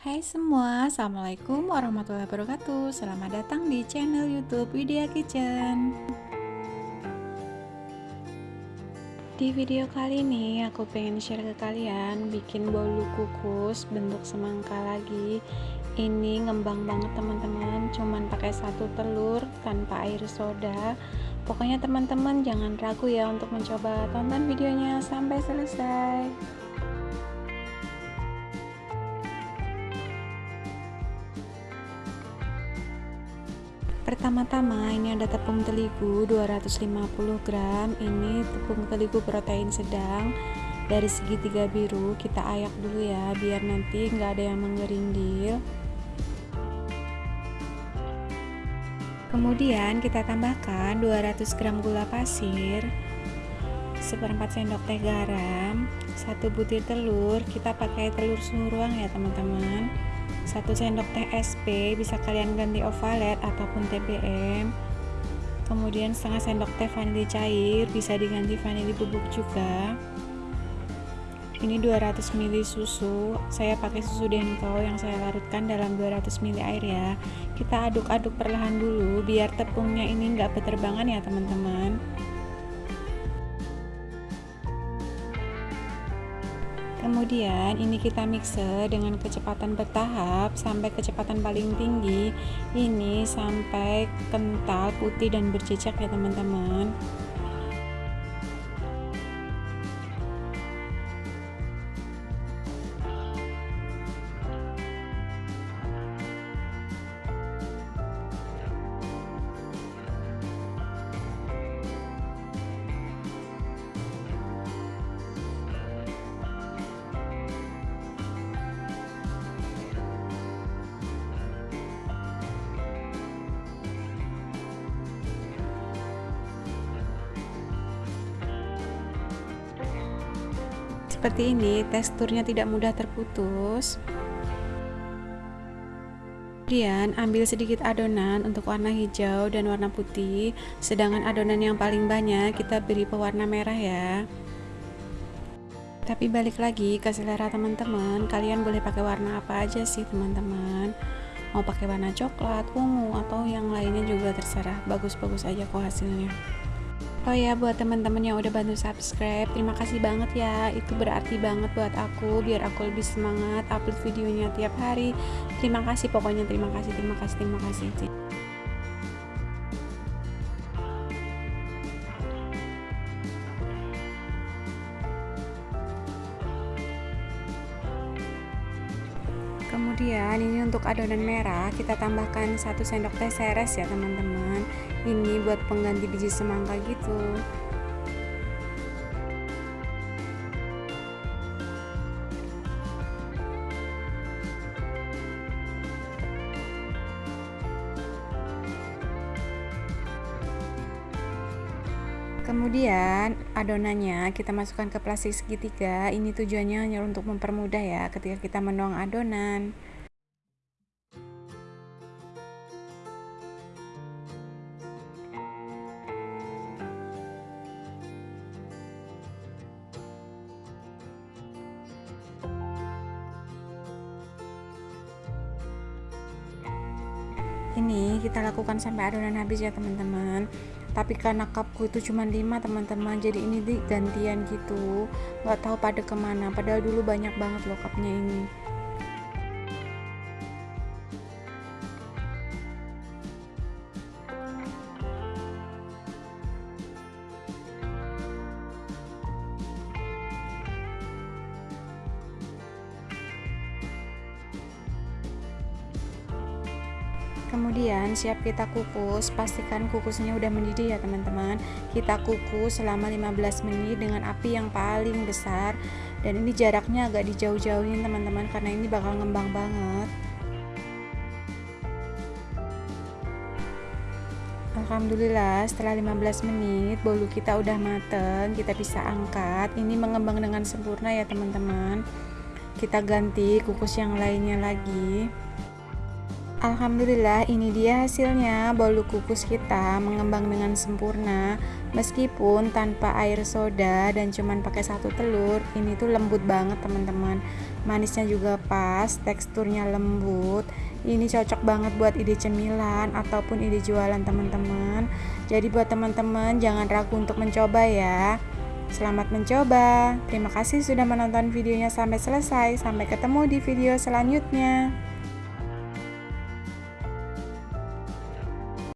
Hai semua, Assalamualaikum warahmatullahi wabarakatuh. Selamat datang di channel youtube Widya Kitchen. Di video kali ini aku pengen share ke kalian Bikin bolu kukus bentuk semangka lagi. Ini ngembang banget teman-teman. Cuman pakai satu telur tanpa air soda. Pokoknya teman-teman jangan ragu ya untuk mencoba Tonton videonya sampai selesai pertama-tama ini ada tepung terigu 250 gram. Ini tepung terigu protein sedang. Dari segitiga biru kita ayak dulu ya biar nanti nggak ada yang mengerindil kemudian kita tambahkan 200 gram gula pasir seperempat sendok teh garam satu butir telur. Kita pakai telur suhu ruang ya teman-teman 1 sendok teh SP bisa kalian ganti ovalet ataupun TBM kemudian setengah sendok teh vanili cair bisa diganti vanili bubuk juga. Ini 200 ml susu. Saya pakai susu denko yang saya larutkan dalam 200 ml air ya. Kita aduk-aduk perlahan dulu biar tepungnya ini enggak berterbangan ya teman-teman kemudian ini kita mixer dengan kecepatan bertahap sampai kecepatan paling tinggi. Ini sampai kental putih dan berjejak ya teman-teman seperti ini teksturnya tidak mudah terputus. Kemudian ambil sedikit adonan untuk warna hijau dan warna putih. Sedangkan adonan yang paling banyak kita beri pewarna merah ya. Tapi balik lagi ke selera teman-teman. Kalian boleh pakai warna apa aja sih teman-teman? Mau pakai warna coklat, ungu atau yang lainnya juga terserah. Bagus-bagus aja kok hasilnya Oh ya buat teman-teman yang udah bantu subscribe Terima kasih banget ya. Itu berarti banget buat aku Biar aku lebih semangat upload videonya tiap hari. Terima kasih pokoknya terima kasih terima kasih terima kasih kemudian ini untuk adonan merah kita tambahkan satu sendok teh seres ya teman-teman. Ini buat pengganti biji semangka gitu kemudian adonannya kita masukkan ke plastik segitiga. Ini tujuannya hanya untuk mempermudah ya ketika kita menuang adonan. Ini kita lakukan sampai adonan habis ya teman-teman tapi karena cupku itu cuma 5 teman-teman jadi ini gantian gitu. Nggak tahu pada ke mana. Padahal dulu banyak banget loh cupnya ini kemudian siap kita kukus pastikan kukusnya udah mendidih ya teman-teman. Kita kukus selama 15 menit dengan api yang paling besar. Dan ini jaraknya agak dijauh-jauhin teman-teman karena ini bakal ngembang banget. Alhamdulillah setelah 15 menit bolu kita udah mateng kita bisa angkat. Ini mengembang dengan sempurna ya teman-teman. Kita ganti kukus yang lainnya lagi Alhamdulillah ini dia hasilnya bolu kukus kita mengembang dengan sempurna meskipun tanpa air soda dan cuman pakai satu telur ini tuh lembut banget teman-teman manisnya juga pas teksturnya lembut ini cocok banget buat ide cemilan ataupun ide jualan teman-teman jadi buat teman-teman jangan ragu untuk mencoba ya Selamat mencoba. Terima kasih sudah menonton videonya sampai selesai. Sampai ketemu di video selanjutnya.